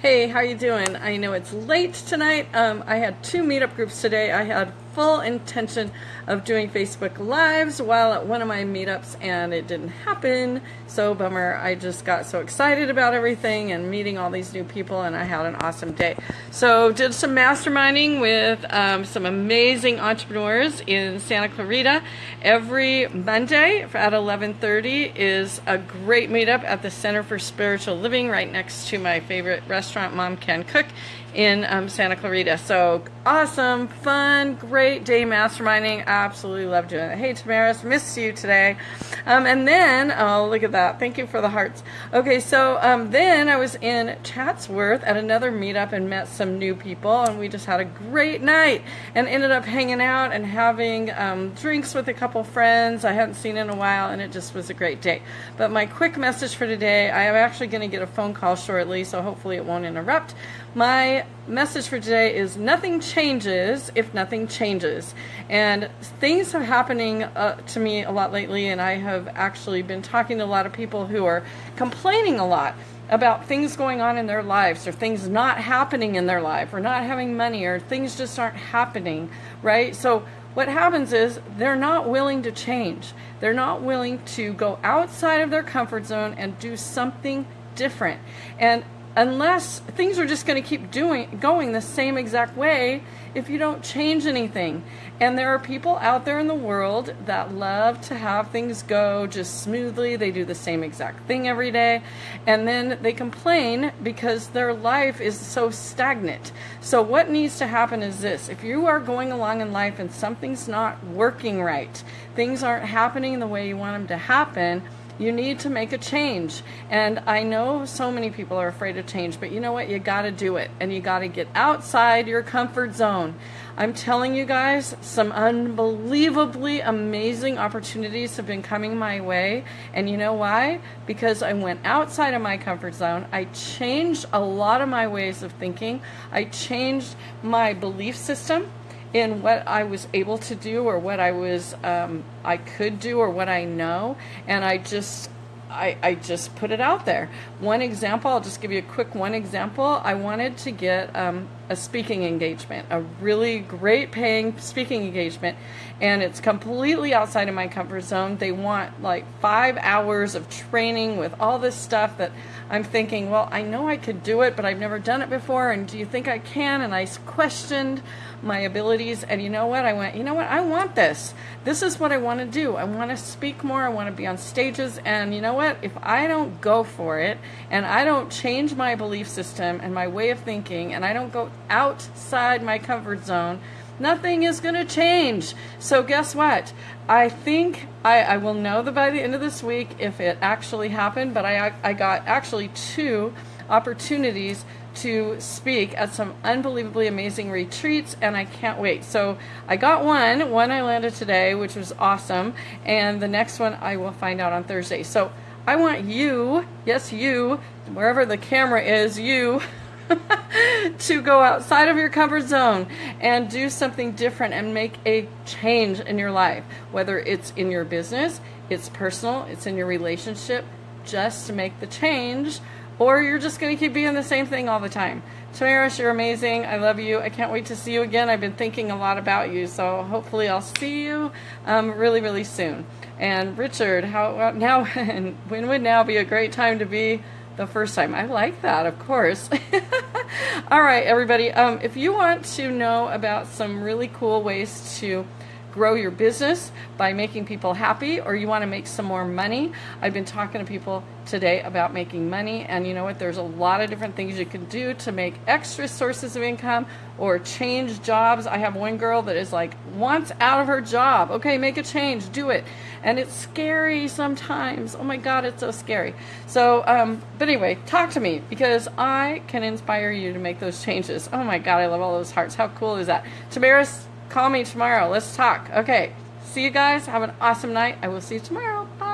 Hey, how you doing? I know it's late tonight. Um, I had two meetup groups today. I had full intention of doing Facebook Lives while at one of my meetups and it didn't happen. So bummer. I just got so excited about everything and meeting all these new people and I had an awesome day. So did some masterminding with um, some amazing entrepreneurs in Santa Clarita. Every Monday at 11.30 is a great meetup at the Center for Spiritual Living right next to my favorite restaurant, Mom Can Cook in um, Santa Clarita. So awesome, fun, great day masterminding. Absolutely love doing it. Hey, Tamaris, missed you today. Um, and then, oh, look at that. Thank you for the hearts. Okay, so um, then I was in Chatsworth at another meetup and met some new people, and we just had a great night and ended up hanging out and having um, drinks with a couple friends I hadn't seen in a while, and it just was a great day. But my quick message for today I am actually going to get a phone call shortly, so hopefully it won't interrupt. My message for today is nothing changes if nothing changes. And things are happening uh, to me a lot lately, and I have actually been talking to a lot of people who are complaining a lot about things going on in their lives or things not happening in their life or not having money or things just aren't happening, right? So what happens is they're not willing to change. They're not willing to go outside of their comfort zone and do something different. And unless things are just going to keep doing going the same exact way if you don't change anything. And there are people out there in the world that love to have things go just smoothly. They do the same exact thing every day. And then they complain because their life is so stagnant. So, what needs to happen is this if you are going along in life and something's not working right, things aren't happening the way you want them to happen you need to make a change. And I know so many people are afraid of change, but you know what? You got to do it. And you got to get outside your comfort zone. I'm telling you guys, some unbelievably amazing opportunities have been coming my way. And you know why? Because I went outside of my comfort zone. I changed a lot of my ways of thinking. I changed my belief system in what I was able to do or what I was um, I could do or what I know, and I just I, I just put it out there. One example, I'll just give you a quick one example. I wanted to get um, a speaking engagement, a really great paying speaking engagement, and it's completely outside of my comfort zone. They want like five hours of training with all this stuff that I'm thinking, well, I know I could do it, but I've never done it before, and do you think I can? And I questioned my abilities, and you know what? I went, you know what? I want this. This is what I want to do. I want to speak more, I want to be on stages, and you know what? If I don't go for it, and I don't change my belief system and my way of thinking, and I don't go outside my comfort zone, nothing is going to change. So, guess what? I think I, I will know that by the end of this week if it actually happened, but I, I got actually two opportunities to speak at some unbelievably amazing retreats, and I can't wait. So I got one, one I landed today, which was awesome, and the next one I will find out on Thursday. So I want you, yes, you, wherever the camera is, you. to go outside of your comfort zone and do something different and make a change in your life, whether it's in your business, it's personal, it's in your relationship, just to make the change, or you're just going to keep being the same thing all the time. Tamaris, you're amazing. I love you. I can't wait to see you again. I've been thinking a lot about you, so hopefully I'll see you um, really, really soon. And Richard, how now? when would now be a great time to be? The first time. I like that, of course. All right, everybody. Um, if you want to know about some really cool ways to grow your business by making people happy or you want to make some more money. I've been talking to people today about making money and you know what there's a lot of different things you can do to make extra sources of income or change jobs. I have one girl that is like wants out of her job. Okay, make a change, do it. And it's scary sometimes. Oh my god, it's so scary. So um but anyway, talk to me because I can inspire you to make those changes. Oh my god, I love all those hearts. How cool is that? Tamaris Call me tomorrow. Let's talk. Okay. See you guys. Have an awesome night. I will see you tomorrow. Bye.